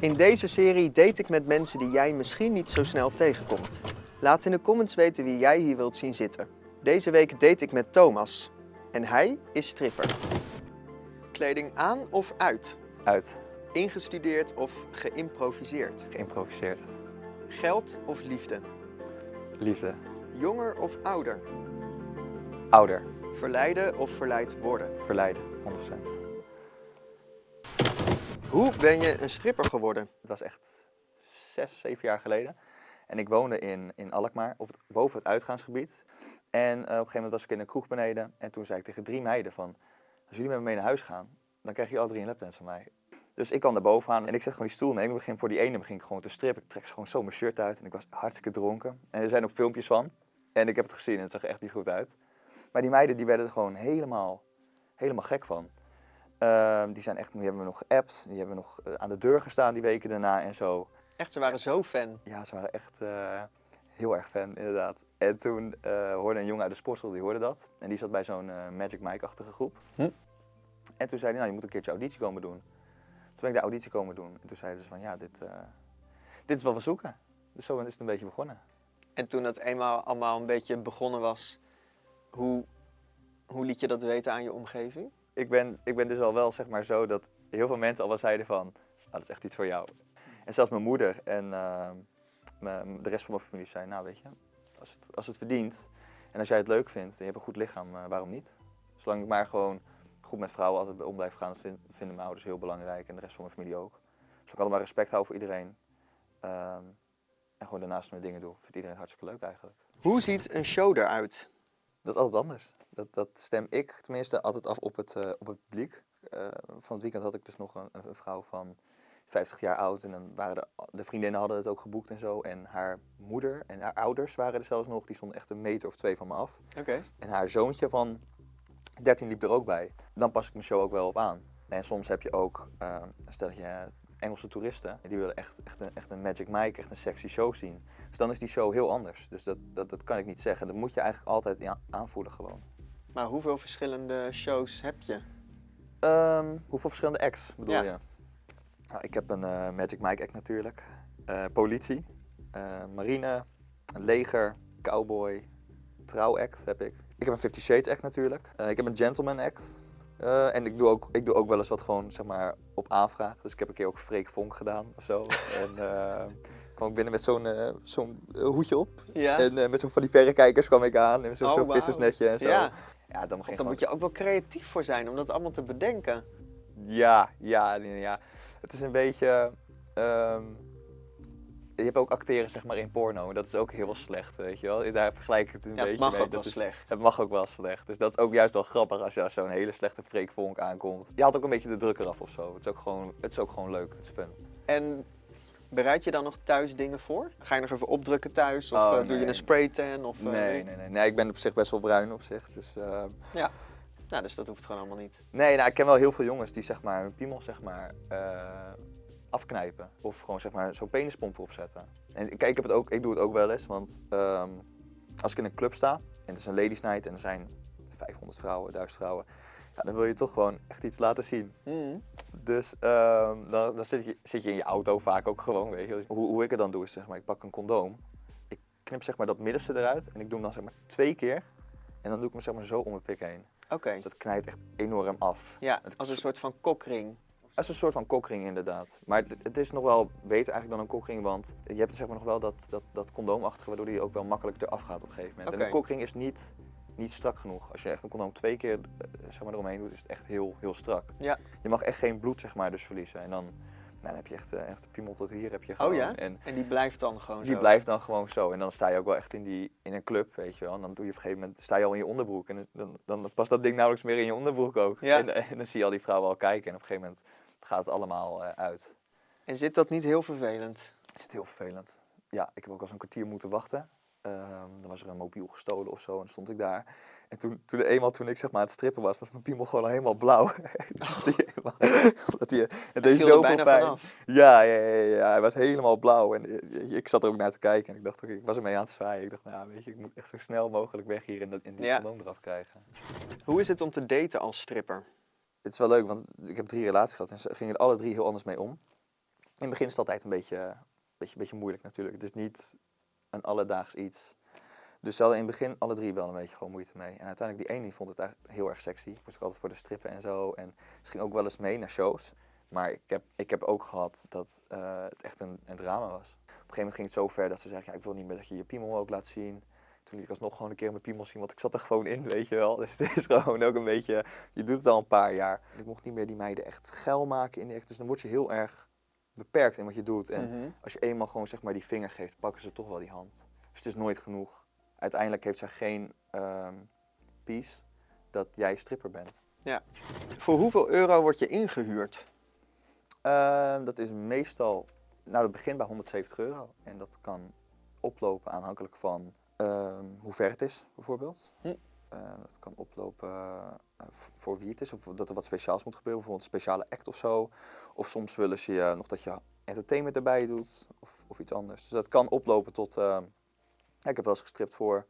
In deze serie date ik met mensen die jij misschien niet zo snel tegenkomt. Laat in de comments weten wie jij hier wilt zien zitten. Deze week date ik met Thomas. En hij is stripper. Kleding aan of uit? Uit. Ingestudeerd of geïmproviseerd? Geïmproviseerd. Geld of liefde? Liefde. Jonger of ouder? Ouder. Verleiden of verleid worden? Verleiden. 100%. Hoe ben je een stripper geworden? Het was echt zes, zeven jaar geleden. En ik woonde in, in Alkmaar, op boven het uitgaansgebied. En eh, op een gegeven moment was ik in een kroeg beneden. En toen zei ik tegen drie meiden van... Als jullie met me mee naar huis gaan, dan krijg je al drie een lapdance van mij. Dus ik kwam daar bovenaan en ik zet gewoon die stoel nemen. Ik begin voor die ene begin ik gewoon te strippen. Ik trek gewoon zo mijn shirt uit en ik was hartstikke dronken. En er zijn ook filmpjes van. En ik heb het gezien en het zag echt niet goed uit. Maar die meiden die werden er gewoon helemaal, helemaal gek van. Ehm, die, zijn echt, die hebben we nog geappt, die hebben we nog eh, aan de deur gestaan die weken daarna en zo. Echt, ze waren zo fan. Ja, ze waren echt eh, heel erg fan, inderdaad. En toen eh, hoorde een jongen uit de sportschool, die hoorde dat. En die zat bij zo'n eh, Magic Mike-achtige groep. Hm. En toen zei hij, nou, je moet een keertje auditie komen doen. Toen ben ik de auditie komen doen. En toen zeiden ze van, ja, dit, eh, dit is wat we zoeken. Dus zo is het een beetje begonnen. En toen het eenmaal allemaal een beetje begonnen was, hoe, hoe liet je dat weten aan je omgeving? Ik ben, ik ben dus al wel, zeg maar, zo dat heel veel mensen al wel zeiden van, ah, dat is echt iets voor jou. En zelfs mijn moeder en eh, mijn- de rest van mijn familie zei, nou weet je, als het, als het verdient en als jij het leuk vindt en je hebt een goed lichaam, eh, waarom niet? Zolang ik maar gewoon goed met vrouwen altijd om blijf gaan, dat vind- vinden mijn ouders heel belangrijk en de rest van mijn familie ook. Zolang ik allemaal respect hou voor iedereen ehm, en gewoon daarnaast mijn dingen doe, vindt iedereen hartstikke leuk eigenlijk. Hoe ziet een show eruit? Dat is altijd anders. Dat, dat stem ik tenminste altijd af op het, eh, op het publiek. Eh, van het weekend had ik dus nog een, een vrouw van 50 jaar oud. En dan waren de, de vriendinnen hadden het ook geboekt en zo. En haar moeder en haar ouders waren er zelfs nog. Die stonden echt een meter of twee van me af. Oké. En haar zoontje van 13 liep er ook bij. Dan pas ik mijn show ook wel op aan. En soms heb je ook eh, een stelletje Engelse toeristen. Die willen echt, echt, een, echt een Magic Mike, echt een sexy show zien. Dus dan is die show heel anders. Dus dat, dat, dat kan ik niet zeggen. Dat moet je eigenlijk altijd aanvoelen gewoon. Maar hoeveel verschillende shows heb je? Ehm, hoeveel verschillende acts bedoel Ja. je? Nou, ik heb een eh, Magic Mike act natuurlijk. Eh, politie, eh, marine, leger, cowboy, trouw act heb ik. Ik heb een Fifty Shades act natuurlijk. Ik heb een gentleman act. Eh, en ik doe, ook, ik doe ook wel eens wat gewoon zeg maar op aanvraag. Dus ik heb een keer ook Freek Vonk gedaan of zo. en eh, kwam ik binnen met zo'n eh, zo'n hoedje op. Ja. En met zo'n van die verrekijkers kwam ik aan. En zo'n Oh, vissersnetje en zo. Ja, ja dan dan moet je ook wel creatief voor zijn om dat allemaal te bedenken. Ja, ja, ja. Het is een beetje. ehm, je hebt ook acteren zeg maar in porno. Dat is ook heel slecht, weet je wel. Daar vergelijk ik het een Ja, beetje het mag mee. ook wel Dat is- slecht. Het mag ook wel slecht. Dus dat is ook juist wel grappig als je als zo'n hele slechte Freek Vonk aankomt. Je haalt ook een beetje de druk eraf of zo. Het is ook gewoon, het is ook gewoon leuk. Het is fun. En bereid je dan nog thuis dingen voor? Ga je nog even opdrukken thuis? Of Oh, eh, doe je nee. een spraytan? Of, eh, Nee, nee, nee, nee. Ik ben op zich best wel bruin op zich. Dus, eh, Nou, dus dat hoeft gewoon allemaal niet. Nee, nou, ik ken wel heel veel jongens die zeg maar hun piemel zeg maar eh, afknijpen. Of gewoon zeg maar zo'n penispomp opzetten. En kijk, ik, heb het ook, ik doe het ook wel eens, want ehm, als ik in een club sta en het is een ladies night en er zijn 500 vrouwen, 1000 vrouwen. Ja, dan wil je toch gewoon echt iets laten zien. Mhm. Dus ehm, dan, dan zit, je, zit je in je auto vaak ook gewoon, weet je. Hoe, hoe ik het dan doe is zeg maar, ik pak een condoom. Ik knip zeg maar dat middenste eruit en ik doe hem dan zeg maar twee keer. En dan doe ik hem zeg maar zo om mijn pik heen. Oké. Dus dat knijpt echt enorm af. Ja, als een soort van kokring. Dat is een soort van kokring inderdaad. Maar het- is nog wel beter eigenlijk dan een kokring, want je hebt zeg maar nog wel dat, dat, dat condoomachtige waardoor die ook wel makkelijk eraf gaat op een gegeven moment. En een kokring is niet, niet strak genoeg. Als je echt een condoom twee keer eh, zeg maar, eromheen doet, is het echt heel, heel strak. Ja. Je mag echt geen bloed zeg maar, dus verliezen. En dan, nou, dan heb je echt, eh, echt de piemel tot hier heb je Oh gewoon. ja? En En die blijft dan gewoon die zo. blijft dan gewoon zo. En dan sta je ook wel echt in, die, in een club, weet je wel. En dan doe je op een gegeven moment, sta je al in je onderbroek. En dan, dan past dat ding nauwelijks meer in je onderbroek ook. Ja. En, en dan zie je al die vrouwen al kijken. En op een gegeven moment gaat het allemaal eh, uit. En zit dat niet heel vervelend? Het is heel vervelend. Ja, ik heb ook wel eens een kwartier moeten wachten. Ehm, dan was er een mobiel gestolen of zo en stond ik daar. En toen, toen eenmaal toen ik zeg maar aan het strippen was, was mijn piemel gewoon al helemaal blauw. Die Omdat die, het deed zoveel bijna pijn. Ja, ja, ja, ja, hij was helemaal blauw. En eh, ik zat er ook naar te kijken en ik dacht, oké, ik was ermee aan het zwaaien. Ik dacht, nou weet je, ik moet echt zo snel mogelijk weg hier en, dat, en die Ja. eraf krijgen. Hoe is het om te daten als stripper? Het is wel leuk, want ik heb drie relaties gehad en ze gingen er alle drie heel anders mee om. het begin is het altijd een beetje, beetje, beetje moeilijk natuurlijk. Het is niet een alledaags iets. Dus ze hadden in het begin alle drie wel een beetje gewoon moeite mee. En uiteindelijk die ene die vond het eigenlijk heel erg sexy. Moest ik altijd voor de strippen en zo. En ze ging ook wel eens mee naar shows. Maar ik heb, ik heb ook gehad dat eh, het echt een, een drama was. Op een gegeven moment ging het zo ver dat ze zei, ja, ik wil niet meer dat je je piemel ook laat zien. Toen liet ik alsnog gewoon een keer mijn piemel zien, want ik zat er gewoon in, weet je wel. Dus het is gewoon ook een beetje, je doet het al een paar jaar. Ik mocht niet meer die meiden echt geil maken in de echt. Dus dan word je heel erg beperkt in wat je doet. En Mhm. als je eenmaal gewoon zeg maar die vinger geeft, pakken ze toch wel die hand. Dus het is nooit genoeg. Uiteindelijk heeft zij geen ehm peace dat jij stripper bent. Voor hoeveel euro word je ingehuurd? Ehm, dat is meestal, nou het begint bij 170 euro. En dat kan oplopen aanhankelijk van ehm, hoe ver het is, bijvoorbeeld. Hm. Ehm, dat kan oplopen eh, v- voor wie het is, of dat er wat speciaals moet gebeuren, bijvoorbeeld een speciale act of zo. Of soms willen ze je nog dat je entertainment erbij doet, of, of iets anders. Dus dat kan oplopen tot, ehm, ja, ik heb wel eens gestript voor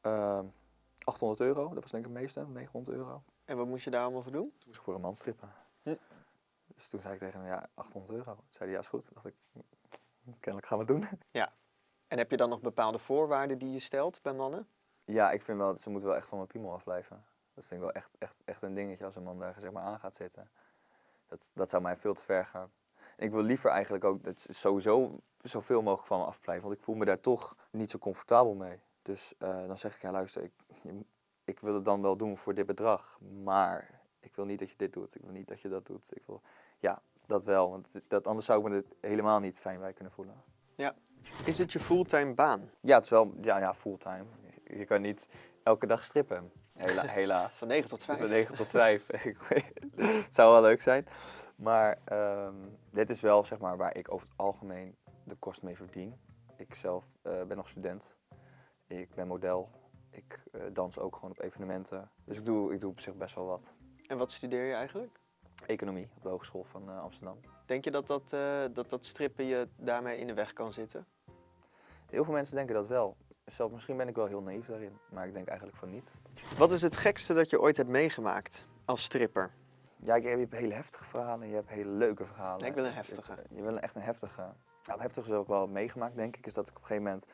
ehm 800 euro, dat was denk ik het meeste, 900 euro. En wat moest je daar allemaal voor doen? Toen moest ik voor een man strippen. Hm. Dus toen zei ik tegen hem, ja, 800 euro. Toen zei hij, ja, is goed. Toen dacht ik, "Hm, kennelijk gaan we het doen. En heb je dan nog bepaalde voorwaarden die je stelt bij mannen? Ja, ik vind wel, ze moeten wel echt van mijn piemel afblijven. Dat vind ik wel echt, echt, echt een dingetje als een man daar zeg maar aan gaat zitten. Dat, dat zou mij veel te ver gaan. En ik wil liever eigenlijk ook dat ze sowieso zoveel mogelijk van me afblijven. Want ik voel me daar toch niet zo comfortabel mee. Dus eh, dan zeg ik, ja luister, ik, ik wil het dan wel doen voor dit bedrag. Maar ik wil niet dat je dit doet. Ik wil niet dat je dat doet. Ik wil, ja, dat wel. Want dat, anders zou ik me er helemaal niet fijn bij kunnen voelen. Is het je fulltime baan? Ja, het is wel ja, ja, fulltime. Je kan niet elke dag strippen. Hela- helaas. Van 9 tot 5? Van 9 tot 5. Ik weet- het zou wel leuk zijn. Maar ehm, dit is wel zeg maar, waar ik over het algemeen de kost mee verdien. Ik zelf eh, ben nog student. Ik ben model. Ik eh, dans ook gewoon op evenementen. Dus ik doe, ik doe op zich best wel wat. En wat studeer je eigenlijk? Economie op de Hogeschool van eh, Amsterdam. Denk je dat dat, dat dat strippen je daarmee in de weg kan zitten? Heel veel mensen denken dat wel. Zelf, misschien ben ik wel heel naïef daarin. Maar ik denk eigenlijk van niet. Wat is het gekste dat je ooit hebt meegemaakt als stripper? Ja, je hebt hele heftige verhalen en je hebt hele leuke verhalen. Nee, ik wil een heftige. Je, je wil echt een heftige. Ja, het heftige is ook wel meegemaakt, denk ik, is dat ik op een gegeven moment...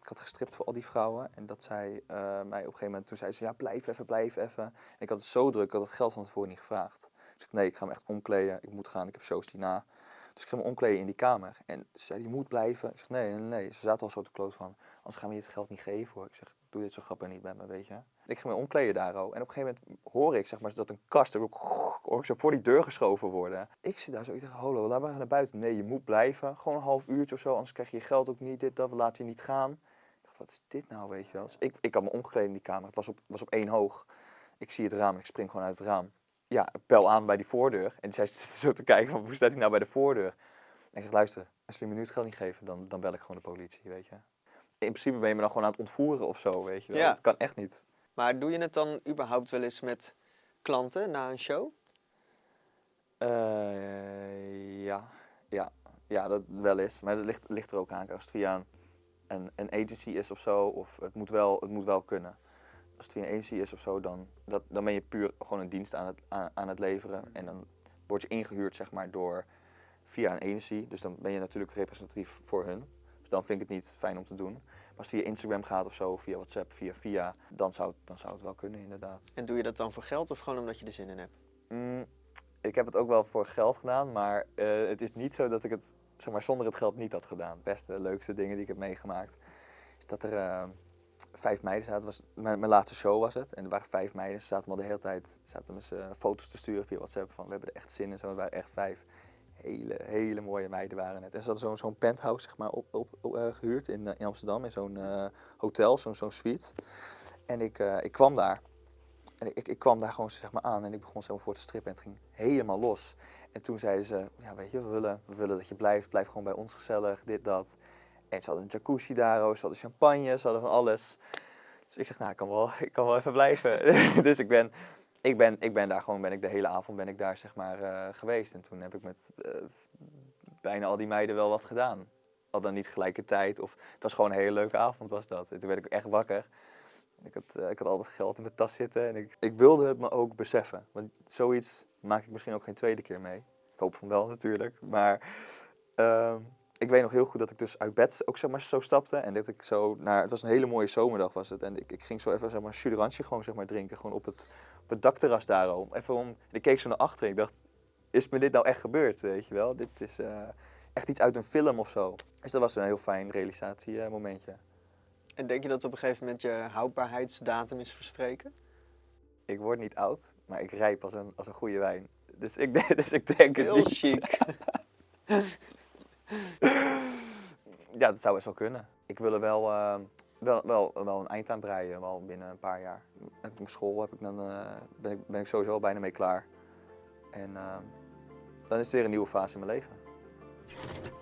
Ik had gestript voor al die vrouwen en dat zij eh, mij op een gegeven moment... Toen zei ze, ja, blijf even, blijf even. En ik had het zo druk, ik had het geld van tevoren niet gevraagd. Dus ik nee, ik ga me echt omkleden, ik moet gaan, ik heb shows hierna. Dus ik ging me omkleden in die kamer. En ze zei, je moet blijven. Ik zeg, nee, nee, nee. Ze zaten al zo te kloot van, anders gaan we je het geld niet geven hoor. Ik zeg, doe dit zo grappig niet met me, weet je. Ik ging me omkleden daar ook. En op een gegeven moment hoor ik zeg maar, dat een kast er ook, zo voor die deur geschoven worden. Ik zit daar zo, ik zeg, hallo, laat maar naar buiten. Nee, je moet blijven. Gewoon een half uurtje of zo, anders krijg je je geld ook niet. Dit, dat, we laten je niet gaan. Ik dacht, wat is dit nou, weet je wel. Dus ik, ik had me omgekleed in die kamer. Het was op, was op één hoog. Ik zie het raam ik spring gewoon uit het raam. Ja, bel aan bij die voordeur. En zij zit zo te kijken van, hoe staat hij nou bij de voordeur? En ik zeg, luister, als we me nu het geld niet geven, dan, dan bel ik gewoon de politie, weet je. In principe ben je me dan gewoon aan het ontvoeren of zo, weet je wel. Ja. Dat kan echt niet. Maar doe je het dan überhaupt wel eens met klanten na een show? Eh, ja, ja, ja, dat wel is. Maar dat ligt, ligt er ook aan. Als het via een, een, een agency is of zo, of het moet wel, het moet wel kunnen. Als het via een agency is of zo, dan, dat, dan ben je puur gewoon een dienst aan het, aan, aan het leveren. En dan word je ingehuurd zeg maar, door, via een agency. Dus dan ben je natuurlijk representatief voor hun. Dus dan vind ik het niet fijn om te doen. Maar als het via Instagram gaat of zo, via WhatsApp, via via, dan zou, het- dan zou het wel kunnen inderdaad. En doe je dat dan voor geld of gewoon omdat je er zin in hebt? Mm, ik heb het ook wel voor geld gedaan, maar eh, het is niet zo dat ik het zeg maar, zonder het geld niet had gedaan. Het beste, leukste dingen die ik heb meegemaakt, is dat er eh, vijf meiden zaten. Was, mijn, laatste show was het. En er waren vijf meiden. Ze zaten me de hele tijd zaten ze foto's te sturen via WhatsApp van we hebben er echt zin in. Zo, het waren echt vijf hele, hele mooie meiden waren het. En ze hadden zo'n penthouse zeg maar, op, op, eh, gehuurd in, eh, in Amsterdam, in zo'n eh, hotel, zo'n zo'n suite. En ik, eh, ik kwam daar. En ik, ik kwam daar gewoon zeg maar aan en ik begon voor te strippen en het ging helemaal los. En toen zeiden ze, ja weet je, we willen, we willen dat je blijft, blijf gewoon bij ons gezellig, dit, dat. En ze hadden een jacuzzi daar, ze hadden champagne, ze hadden van alles. Dus ik zeg, nou ik kan wel, ik kan wel even blijven. dus ik ben, ik, ben, ik ben daar gewoon, ben ik de hele avond ben ik daar zeg maar eh, geweest. En toen heb ik met eh, bijna al die meiden wel wat gedaan. Al dan niet gelijkertijd, of het was gewoon een hele leuke avond was dat. En toen werd ik echt wakker. Ik had, eh, ik had altijd geld in mijn tas zitten en ik, ik wilde het me ook beseffen. Want zoiets maak ik misschien ook geen tweede keer mee. Ik hoop van wel natuurlijk. Maar Ehm, ik weet nog heel goed dat ik dus uit bed ook zeg maar zo stapte. En dat ik zo naar, het was een hele mooie zomerdag was het. En ik, ik ging zo even zeg maar een gewoon zeg maar drinken. Gewoon op het, op het dakterras daarom. Even om, en ik keek zo naar achteren. Ik dacht, is me dit nou echt gebeurd, weet je wel? Dit is eh, echt iets uit een film of zo. Dus dat was een heel fijn realisatiemomentje. En denk je dat op een gegeven moment je houdbaarheidsdatum is verstreken? Ik word niet oud, maar ik rijp als een, als een goede wijn. Dus ik, denk- dus ik denk het Heel niet. chic. Ja, dat zou best wel kunnen. Ik wil er wel, eh, wel, wel, wel een eind aan breien, wel binnen een paar jaar. Met mijn school heb ik dan, eh, ben, ik, ben ik sowieso al bijna mee klaar. En eh, dan is het weer een nieuwe fase in mijn leven.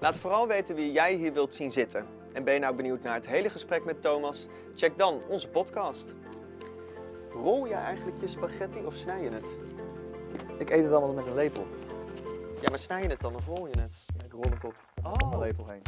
Laat vooral weten wie jij hier wilt zien zitten. En ben je nou benieuwd naar het hele gesprek met Thomas? Check dan onze podcast. Rol je eigenlijk je spaghetti of snij je het? Ik eet het allemaal met een lepel. Ja, maar snij je het dan of rol je het? Ik rol het op, Oh. op mijn